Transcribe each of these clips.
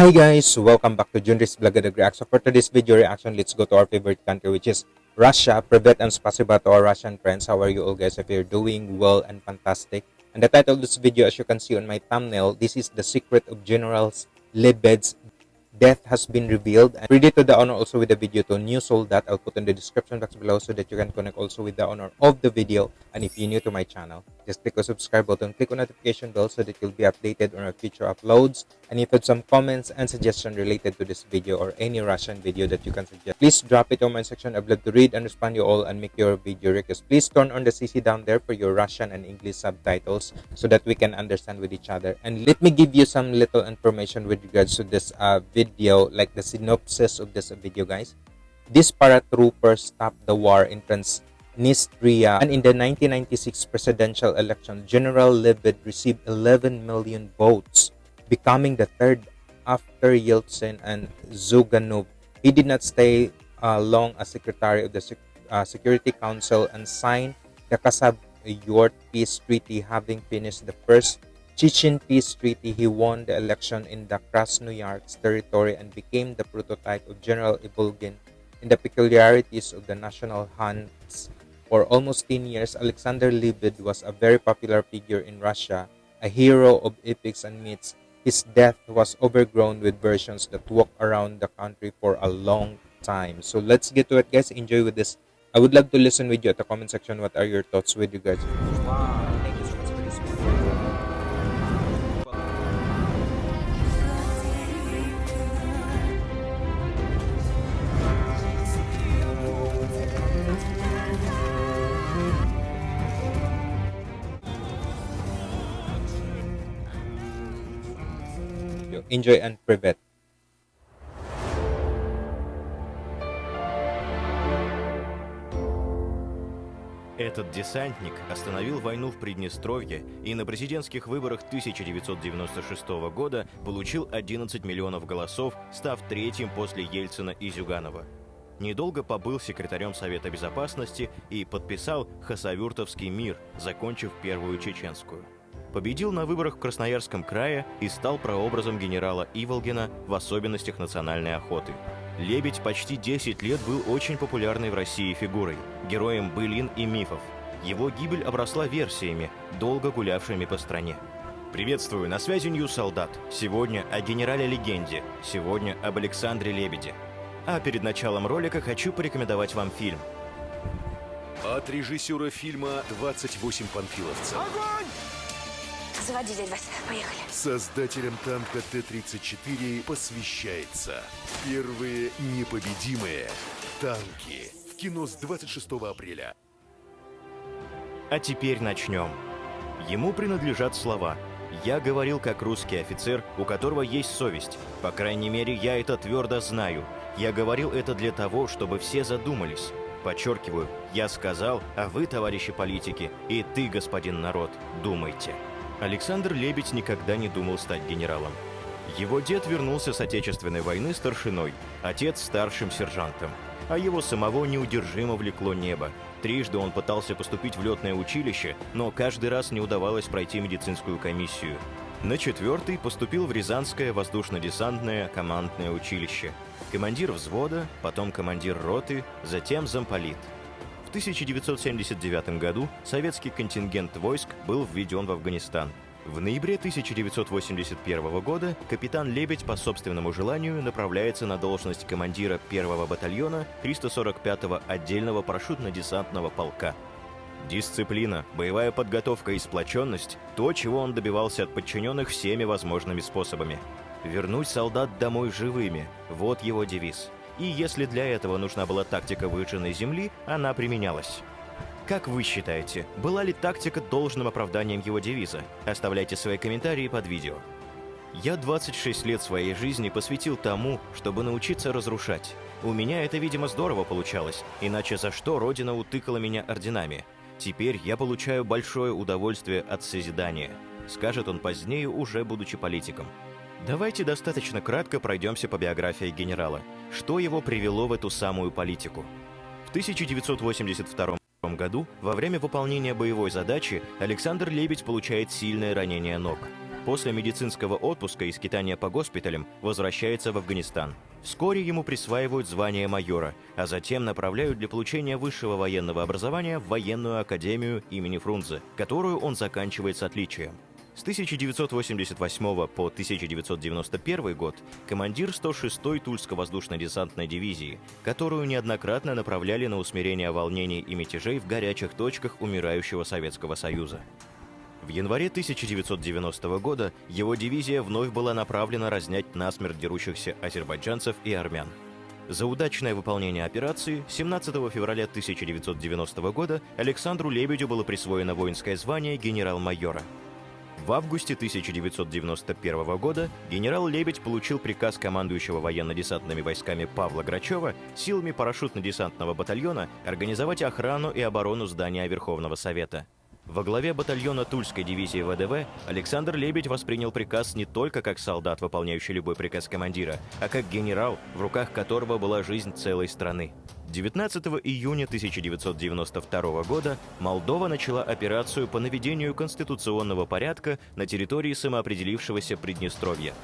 Hi guys, welcome back to Junris Vlog Reaction. For today's video reaction, let's go to our favorite country which is Russia. Privet and spasiba to our Russian friends. How are you all guys? If you're doing well and fantastic. And the title of this video as you can see on my thumbnail, this is the secret of General Lebed's death has been revealed. And ready to the honor also with the video to new soul that I'll put in the description box below so that you can connect also with the honor of the video. And if you're new to my channel, just click the subscribe button, click on notification bell so that you'll be updated on our future uploads. And if you have some comments and suggestions related to this video or any Russian video that you can suggest, please drop it on my section. I'd love to read and respond you all and make your video request. Please turn on the CC down there for your Russian and English subtitles so that we can understand with each other. And let me give you some little information with regards to this uh, video, like the synopsis of this video, guys. These paratroopers stopped the war in Transnistria, and in the 1996 presidential election, General Lebed received 11 million votes, becoming the third after Yeltsin and Zyuganov. He did not stay uh, long as secretary of the Sec uh, Security Council and signed the Kasab-Yort Peace Treaty, having finished the first Chechen Peace Treaty, he won the election in the Krasnoyarsk territory and became the prototype of General Ibulgin in the peculiarities of the national hunts. For almost 10 years, Alexander Libid was a very popular figure in Russia, a hero of epics and myths. His death was overgrown with versions that walk around the country for a long time. So let's get to it, guys. Enjoy with this. I would love to listen with you at the comment section. What are your thoughts with you guys? Wow, Enjoy and privet. Этот десантник остановил войну в Приднестровье и на президентских выборах 1996 года получил 11 миллионов голосов, став третьим после Ельцина и Зюганова. Недолго побыл секретарем Совета Безопасности и подписал Хасавюртовский мир, закончив Первую Чеченскую. Победил на выборах в Красноярском крае и стал прообразом генерала Иволгина в особенностях национальной охоты. Лебедь почти 10 лет был очень популярной в России фигурой, героем былин и мифов. Его гибель обросла версиями, долго гулявшими по стране. Приветствую, на связи News Солдат. Сегодня о генерале-легенде, сегодня об Александре Лебеде. А перед началом ролика хочу порекомендовать вам фильм. От режиссера фильма «28 панфиловцев». Заводи, дядь Вася, поехали. Создателям танка Т-34 посвящается первые непобедимые танки. В кино с 26 апреля. А теперь начнем. Ему принадлежат слова «Я говорил как русский офицер, у которого есть совесть. По крайней мере, я это твердо знаю. Я говорил это для того, чтобы все задумались. Подчеркиваю, я сказал, а вы, товарищи политики, и ты, господин народ, думайте». Александр Лебедь никогда не думал стать генералом. Его дед вернулся с Отечественной войны старшиной, отец старшим сержантом. А его самого неудержимо влекло небо. Трижды он пытался поступить в летное училище, но каждый раз не удавалось пройти медицинскую комиссию. На четвертый поступил в Рязанское воздушно-десантное командное училище. Командир взвода, потом командир роты, затем замполит – в 1979 году советский контингент войск был введен в Афганистан. В ноябре 1981 года капитан Лебедь по собственному желанию направляется на должность командира первого батальона 345-го отдельного парашютно-десантного полка. Дисциплина, боевая подготовка и сплоченность – то, чего он добивался от подчиненных всеми возможными способами. Вернуть солдат домой живыми – вот его девиз – и если для этого нужна была тактика выжженной земли, она применялась. Как вы считаете, была ли тактика должным оправданием его девиза? Оставляйте свои комментарии под видео. Я 26 лет своей жизни посвятил тому, чтобы научиться разрушать. У меня это, видимо, здорово получалось, иначе за что Родина утыкала меня орденами? Теперь я получаю большое удовольствие от созидания, скажет он позднее, уже будучи политиком. Давайте достаточно кратко пройдемся по биографии генерала. Что его привело в эту самую политику? В 1982 году, во время выполнения боевой задачи, Александр Лебедь получает сильное ранение ног. После медицинского отпуска и скитания по госпиталям возвращается в Афганистан. Вскоре ему присваивают звание майора, а затем направляют для получения высшего военного образования в военную академию имени Фрунзе, которую он заканчивает с отличием. С 1988 по 1991 год командир 106-й Тульско-воздушно-десантной дивизии, которую неоднократно направляли на усмирение волнений и мятежей в горячих точках умирающего Советского Союза. В январе 1990 года его дивизия вновь была направлена разнять насмерть дерущихся азербайджанцев и армян. За удачное выполнение операции 17 февраля 1990 года Александру Лебедю было присвоено воинское звание генерал-майора – в августе 1991 года генерал Лебедь получил приказ командующего военно-десантными войсками Павла Грачева силами парашютно-десантного батальона организовать охрану и оборону здания Верховного Совета. Во главе батальона Тульской дивизии ВДВ Александр Лебедь воспринял приказ не только как солдат, выполняющий любой приказ командира, а как генерал, в руках которого была жизнь целой страны. 19 июня 1992 года Молдова начала операцию по наведению конституционного порядка на территории самоопределившегося Приднестровья.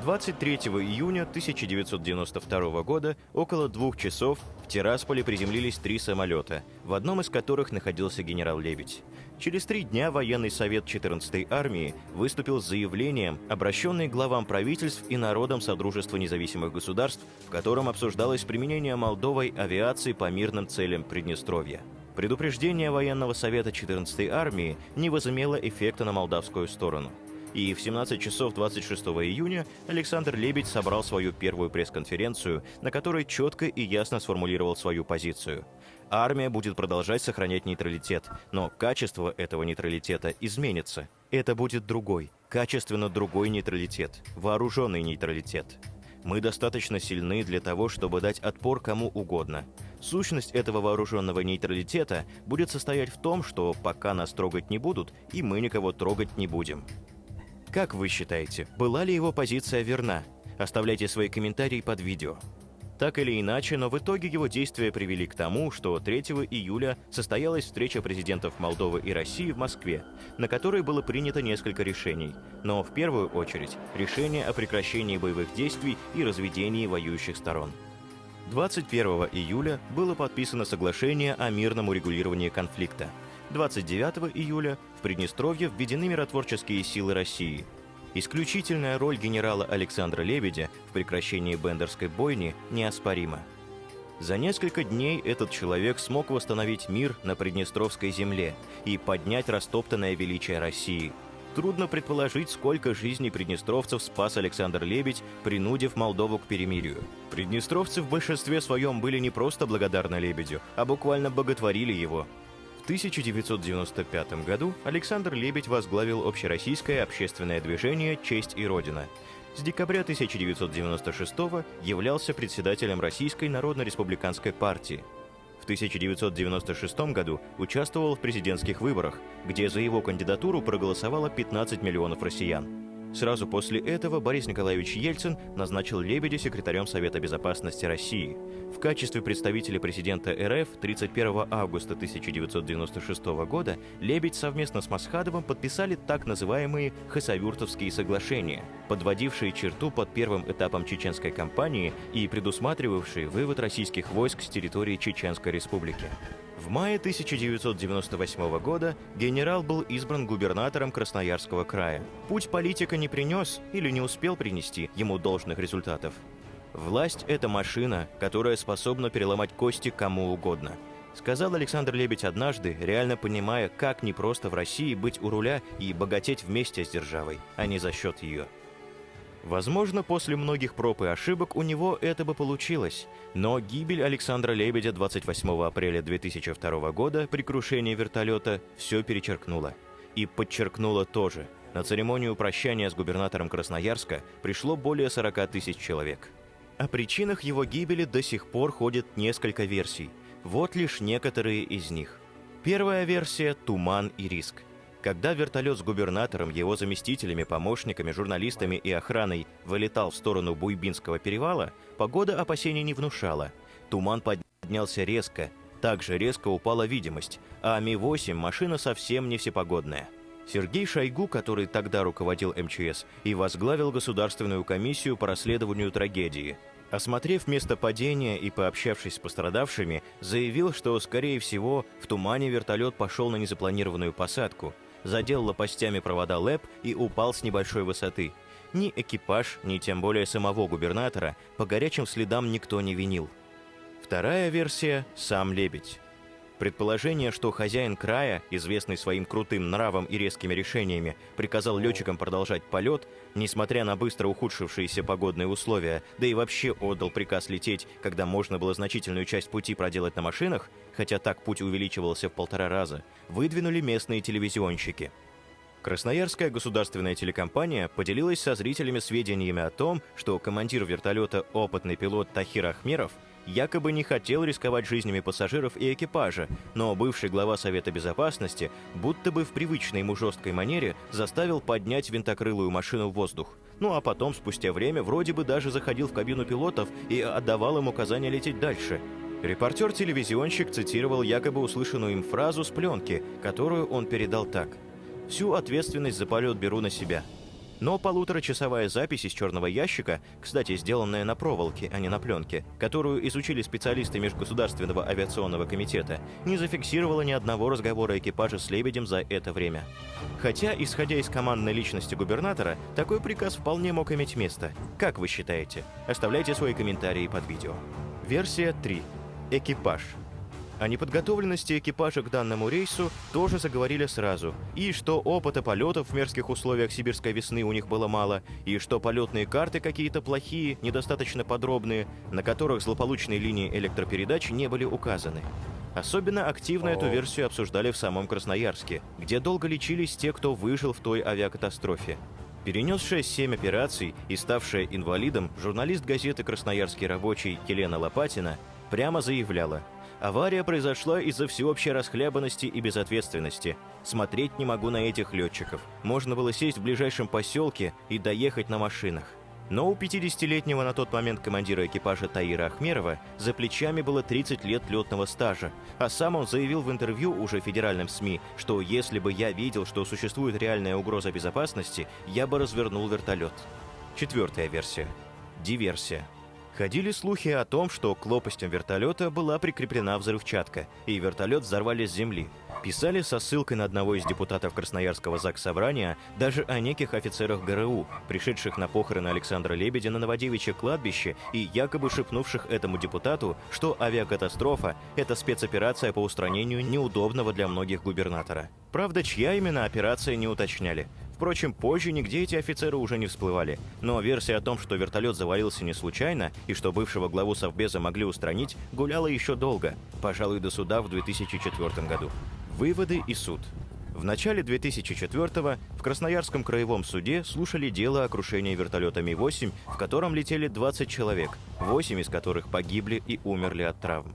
23 июня 1992 года около двух часов в Тирасполе приземлились три самолета, в одном из которых находился генерал Лебедь. Через три дня военный совет 14-й армии выступил с заявлением, обращенный главам правительств и народам Содружества независимых государств, в котором обсуждалось применение Молдовой авиации по мирным целям Приднестровья. Предупреждение военного совета 14-й армии не возымело эффекта на молдавскую сторону – и в 17 часов 26 июня Александр Лебедь собрал свою первую пресс-конференцию, на которой четко и ясно сформулировал свою позицию. Армия будет продолжать сохранять нейтралитет, но качество этого нейтралитета изменится. Это будет другой, качественно другой нейтралитет, вооруженный нейтралитет. Мы достаточно сильны для того, чтобы дать отпор кому угодно. Сущность этого вооруженного нейтралитета будет состоять в том, что пока нас трогать не будут, и мы никого трогать не будем. Как вы считаете, была ли его позиция верна? Оставляйте свои комментарии под видео. Так или иначе, но в итоге его действия привели к тому, что 3 июля состоялась встреча президентов Молдовы и России в Москве, на которой было принято несколько решений, но в первую очередь решение о прекращении боевых действий и разведении воюющих сторон. 21 июля было подписано соглашение о мирном урегулировании конфликта – 29 июля в Приднестровье введены миротворческие силы России. Исключительная роль генерала Александра Лебедя в прекращении Бендерской бойни неоспорима. За несколько дней этот человек смог восстановить мир на Приднестровской земле и поднять растоптанное величие России. Трудно предположить, сколько жизней приднестровцев спас Александр Лебедь, принудив Молдову к перемирию. Приднестровцы в большинстве своем были не просто благодарны Лебедю, а буквально боготворили его, 1995 году Александр Лебедь возглавил общероссийское общественное движение «Честь и Родина». С декабря 1996 являлся председателем Российской Народно-Республиканской партии. В 1996 году участвовал в президентских выборах, где за его кандидатуру проголосовало 15 миллионов россиян. Сразу после этого Борис Николаевич Ельцин назначил Лебедя секретарем Совета безопасности России. В качестве представителя президента РФ 31 августа 1996 года Лебедь совместно с Масхадовым подписали так называемые Хасавюртовские соглашения, подводившие черту под первым этапом чеченской кампании и предусматривавшие вывод российских войск с территории Чеченской республики. В мае 1998 года генерал был избран губернатором Красноярского края. Путь политика не принес или не успел принести ему должных результатов. Власть – это машина, которая способна переломать кости кому угодно. Сказал Александр Лебедь однажды, реально понимая, как непросто в России быть у руля и богатеть вместе с державой, а не за счет ее. Возможно, после многих проб и ошибок у него это бы получилось, но гибель Александра Лебедя 28 апреля 2002 года при крушении вертолета все перечеркнула. И подчеркнула тоже. На церемонию прощания с губернатором Красноярска пришло более 40 тысяч человек. О причинах его гибели до сих пор ходит несколько версий. Вот лишь некоторые из них. Первая версия – туман и риск – когда вертолет с губернатором, его заместителями, помощниками, журналистами и охраной вылетал в сторону Буйбинского перевала, погода опасений не внушала. Туман поднялся резко, также резко упала видимость, а Ми-8 машина совсем не всепогодная. Сергей Шойгу, который тогда руководил МЧС, и возглавил Государственную комиссию по расследованию трагедии. Осмотрев место падения и пообщавшись с пострадавшими, заявил, что, скорее всего, в тумане вертолет пошел на незапланированную посадку, задел лопастями провода ЛЭП и упал с небольшой высоты. Ни экипаж, ни тем более самого губернатора по горячим следам никто не винил. Вторая версия – сам Лебедь. Предположение, что хозяин края, известный своим крутым нравом и резкими решениями, приказал летчикам продолжать полет, несмотря на быстро ухудшившиеся погодные условия, да и вообще отдал приказ лететь, когда можно было значительную часть пути проделать на машинах, хотя так путь увеличивался в полтора раза, выдвинули местные телевизионщики. Красноярская государственная телекомпания поделилась со зрителями сведениями о том, что командир вертолета опытный пилот Тахир Ахмеров – якобы не хотел рисковать жизнями пассажиров и экипажа, но бывший глава Совета Безопасности будто бы в привычной ему жесткой манере заставил поднять винтокрылую машину в воздух. Ну а потом, спустя время, вроде бы даже заходил в кабину пилотов и отдавал им указания лететь дальше. Репортер-телевизионщик цитировал якобы услышанную им фразу с пленки, которую он передал так. «Всю ответственность за полет беру на себя. Но полуторачасовая запись из черного ящика, кстати, сделанная на проволоке, а не на пленке, которую изучили специалисты Межгосударственного авиационного комитета, не зафиксировала ни одного разговора экипажа с Лебедем за это время. Хотя, исходя из командной личности губернатора, такой приказ вполне мог иметь место. Как вы считаете? Оставляйте свои комментарии под видео. Версия 3. Экипаж. О неподготовленности экипажа к данному рейсу тоже заговорили сразу, и что опыта полетов в мерзких условиях сибирской весны у них было мало, и что полетные карты какие-то плохие, недостаточно подробные, на которых злополучные линии электропередач не были указаны. Особенно активно эту версию обсуждали в самом Красноярске, где долго лечились те, кто выжил в той авиакатастрофе. Перенесшая семь операций и ставшая инвалидом, журналист газеты «Красноярский рабочий» Елена Лопатина прямо заявляла – Авария произошла из-за всеобщей расхлябанности и безответственности. Смотреть не могу на этих летчиков. Можно было сесть в ближайшем поселке и доехать на машинах. Но у 50-летнего на тот момент командира экипажа Таира Ахмерова за плечами было 30 лет летного стажа, а сам он заявил в интервью уже федеральным СМИ, что если бы я видел, что существует реальная угроза безопасности, я бы развернул вертолет. Четвертая версия. Диверсия. Ходили слухи о том, что к лопастям вертолета была прикреплена взрывчатка, и вертолет взорвали с земли. Писали со ссылкой на одного из депутатов Красноярского ЗАГС Собрания даже о неких офицерах ГРУ, пришедших на похороны Александра Лебедя на Новодевичье кладбище и якобы шепнувших этому депутату, что авиакатастрофа – это спецоперация по устранению неудобного для многих губернатора. Правда, чья именно операция не уточняли. Впрочем, позже нигде эти офицеры уже не всплывали. Но версия о том, что вертолет завалился не случайно и что бывшего главу Совбеза могли устранить, гуляла еще долго, пожалуй, до суда в 2004 году. Выводы и суд. В начале 2004-го в Красноярском краевом суде слушали дело о крушении вертолета Ми-8, в котором летели 20 человек, 8 из которых погибли и умерли от травм.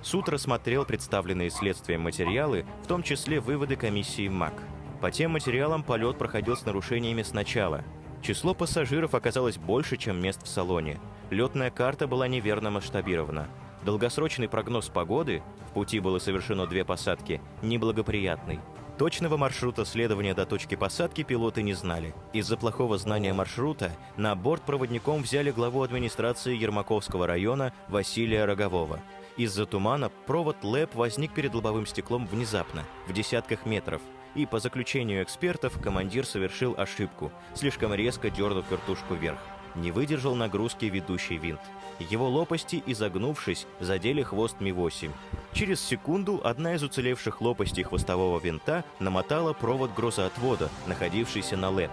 Суд рассмотрел представленные следствием материалы, в том числе выводы комиссии МАК – по тем материалам полет проходил с нарушениями сначала. Число пассажиров оказалось больше, чем мест в салоне. Летная карта была неверно масштабирована. Долгосрочный прогноз погоды, в пути было совершено две посадки, неблагоприятный. Точного маршрута следования до точки посадки пилоты не знали. Из-за плохого знания маршрута на борт проводником взяли главу администрации Ермаковского района Василия Рогового. Из-за тумана провод ЛЭП возник перед лобовым стеклом внезапно, в десятках метров – и по заключению экспертов командир совершил ошибку, слишком резко дернув вертушку вверх. Не выдержал нагрузки ведущий винт. Его лопасти, изогнувшись, задели хвост Ми-8. Через секунду одна из уцелевших лопастей хвостового винта намотала провод грозоотвода, находившийся на ЛЭП.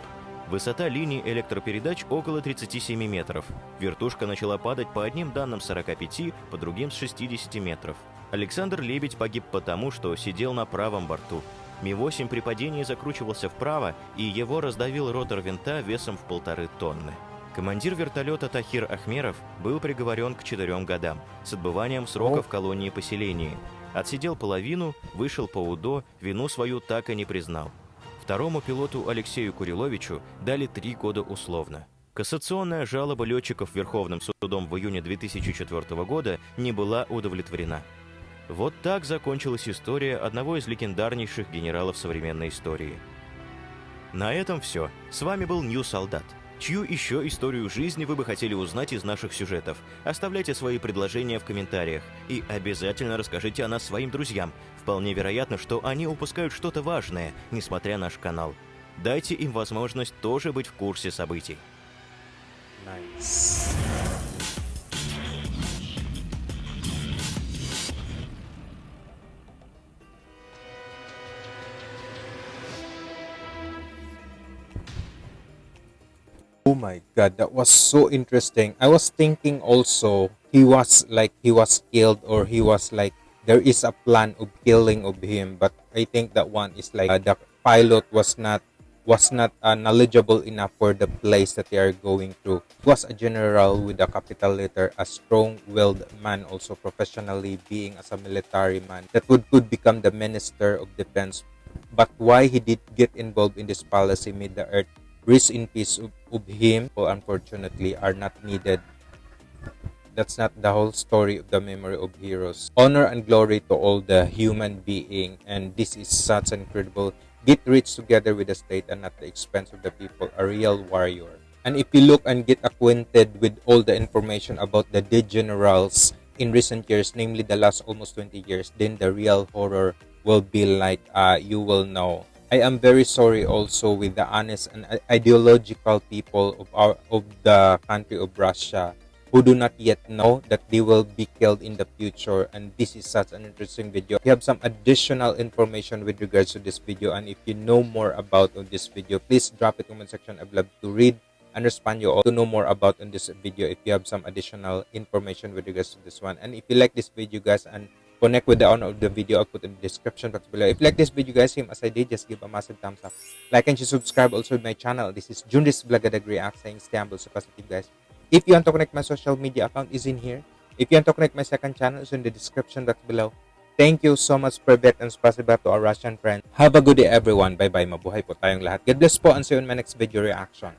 Высота линии электропередач около 37 метров. Вертушка начала падать по одним данным 45, по другим с 60 метров. Александр Лебедь погиб потому, что сидел на правом борту, Ми-8 при падении закручивался вправо, и его раздавил ротор винта весом в полторы тонны. Командир вертолета Тахир Ахмеров был приговорен к четырем годам с отбыванием срока в колонии поселения. Отсидел половину, вышел по УДО, вину свою так и не признал. Второму пилоту Алексею Куриловичу дали три года условно. Кассационная жалоба летчиков Верховным судом в июне 2004 года не была удовлетворена. Вот так закончилась история одного из легендарнейших генералов современной истории. На этом все. С вами был Нью Солдат. Чью еще историю жизни вы бы хотели узнать из наших сюжетов? Оставляйте свои предложения в комментариях. И обязательно расскажите о нас своим друзьям. Вполне вероятно, что они упускают что-то важное, несмотря на наш канал. Дайте им возможность тоже быть в курсе событий. Nice. Oh my god, that was so interesting. I was thinking also he was like he was killed or he was like there is a plan of killing of him, but I think that one is like uh, the pilot was not was not uh, knowledgeable enough for the place that they are going. He was a general with a capital letter, a strong-willed man, also professionally being as a military man that would could become the minister of defense. But why he did get involved in this policy made the earth rest in peace of, him, who unfortunately are not needed. That's not the whole story of the memory of heroes. Honor and glory to all the human being, and this is such incredible get rich together with the state and at the expense of the people, a real warrior. And if you look and get acquainted with all the information about the dead generals in recent years, namely the last almost 20 years, then the real horror will be like uh, you will know. I am very sorry also with the honest and ideological people of our of the country of Russia who do not yet know that they will be killed in the future. And this is such an interesting video. If you have some additional information with regards to this video. And if you know more about on this video please drop it in the comment section. I'd love to read and respond you all to know more about on this video if you have some additional information with regards to this one. And if you like this video guys and connect with the owner of the video i'll put in the description box below. If you like this video guys same as i did just give a massive thumbs up. Like and subscribe also to my channel. This is Junris Blagadag React saying stay humble so positive guys. If you want to connect my social media account is in here. If you want to connect my second channel is in the description box below. Thank you so much Privet and spasiba to our Russian friend have a good day everyone. Bye bye mabuhay po tayong lahat. God bless po and see you in my next video reaction